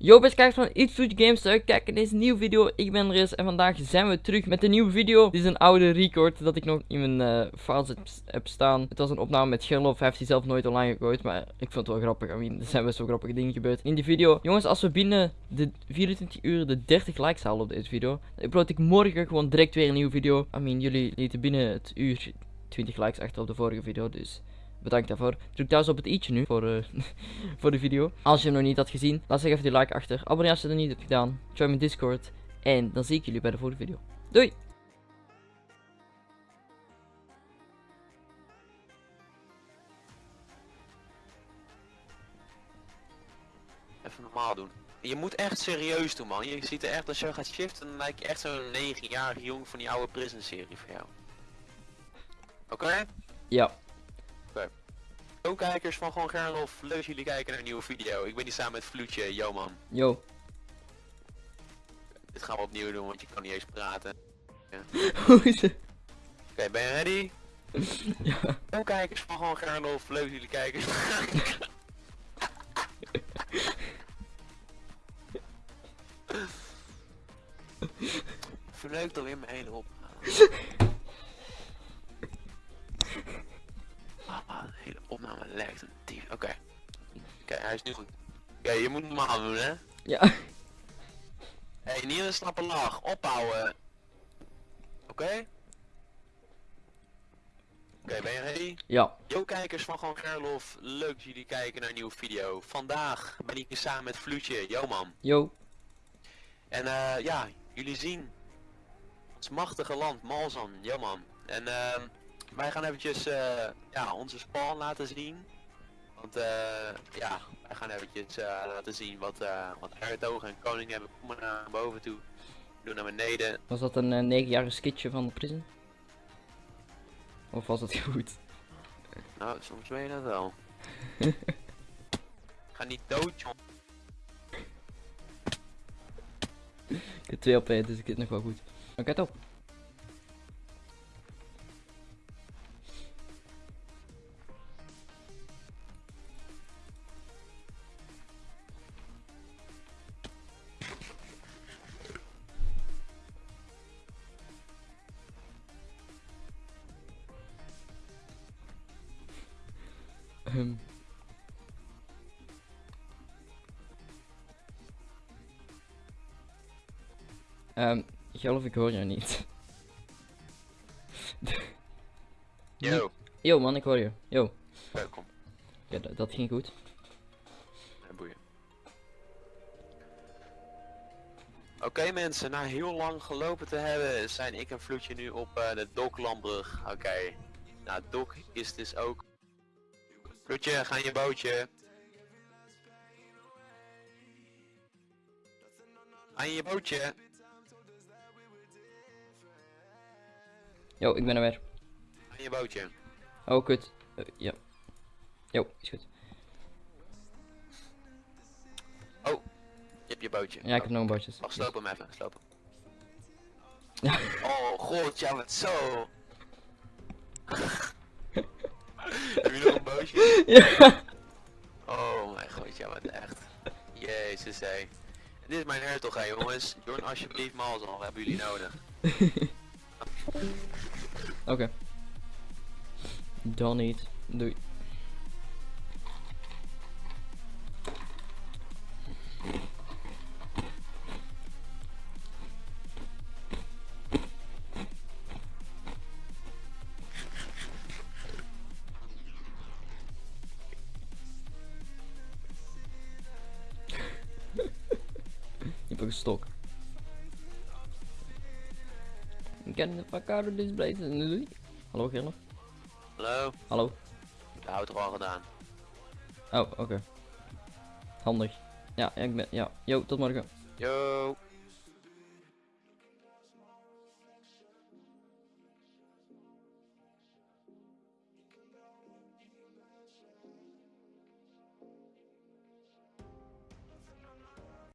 Yo best kijkers van Iets Food Games, kijk in deze nieuwe video, ik ben Riz en vandaag zijn we terug met een nieuwe video. Dit is een oude record dat ik nog in mijn uh, files heb, heb, staan. Het was een opname met Gerlof, hij heeft die zelf nooit online gegooid, maar ik vond het wel grappig. I mean, er zijn best wel grappige dingen gebeurd in die video. Jongens, als we binnen de 24 uur de 30 likes halen op deze video, dan upload ik morgen gewoon direct weer een nieuwe video. I mean, jullie lieten binnen het uur 20 likes achter op de vorige video, dus... Bedankt daarvoor. Druk thuis op het i'tje nu voor, uh, voor de video. Als je hem nog niet had gezien, laat zich even die like achter. Abonneer als je dat niet hebt gedaan. Join mijn Discord. En dan zie ik jullie bij de volgende video. Doei! Even normaal doen. Je moet echt serieus doen man. Je ziet er echt als je gaat shiften, dan lijkt je echt zo'n 9-jarige jong van die oude prison serie voor jou. Oké? Ja. Yo kijkers van Gewoon Gerlof, leuk dat jullie kijken naar een nieuwe video. Ik ben hier samen met Vloetje, yo man. Yo. Dit gaan we opnieuw doen, want je kan niet eens praten. Hoe is het? Oké, ben je ready? ja. Yo kijkers van Gewoon Gerlof, leuk dat jullie kijken. Verleuk dan weer mijn hele op. lijkt een dief. Oké. Oké, hij is nu goed. Oké, je moet normaal doen, hè? Ja. Hé, hey, niet een slappe lach. Ophouden. Oké? Oké, ben je ready? Ja. Yo kijkers van Gewoon Gerlof, leuk dat jullie kijken naar een nieuwe video. Vandaag ben ik hier samen met Vloetje, yo man. Yo. En eh ja, jullie zien ons machtige land, Malzan, yo man. En uh, wij gaan eventjes uh, ja, onze spawn laten zien. Want uh, ja, wij gaan eventjes uh, laten zien wat, uh, wat en Koning hebben. Kom maar naar boven toe. Doe naar beneden. Was dat een 9-jarige skitje van de prison? Of was het goed? Nou, soms weet je dat wel. Ga niet dood, joh. Ik heb twee op één, dus ik zit nog wel goed. Oké, okay, top. Um, geloof ik hoor jou niet. Yo. Yo man, ik hoor je. Yo. Welkom. Ja, dat, dat ging goed. Boeien. Oké okay, mensen, na heel lang gelopen te hebben, zijn ik en Vloetje nu op uh, de Doklandbrug. Oké. Okay. Nou, Dok is dus ook Vloetje, ga in je bootje. Ga in je bootje. Yo, ik ben er weer. Ga in je bootje. Oh, kut. Uh, ja. Yo, is goed. Oh, je hebt je bootje. Ja, ik heb nog een bootje. Wacht, sloop hem even, sloop hem. oh, god, ja, wat zo. Heb je nog een bootje? Ja. Oh mijn god, ja wat echt. Jezus hé. Dit is mijn hertog hè jongens. Join alsjeblieft Malzal, we hebben jullie nodig. Oké. Okay. Dan niet. Doei. Stok. Get the fuck out of this place. Hallo Gerlof? Hallo? Hallo? De auto al gedaan. Oh, oké. Okay. Handig. Ja, ik ben, ja. Yo, tot morgen. Yo.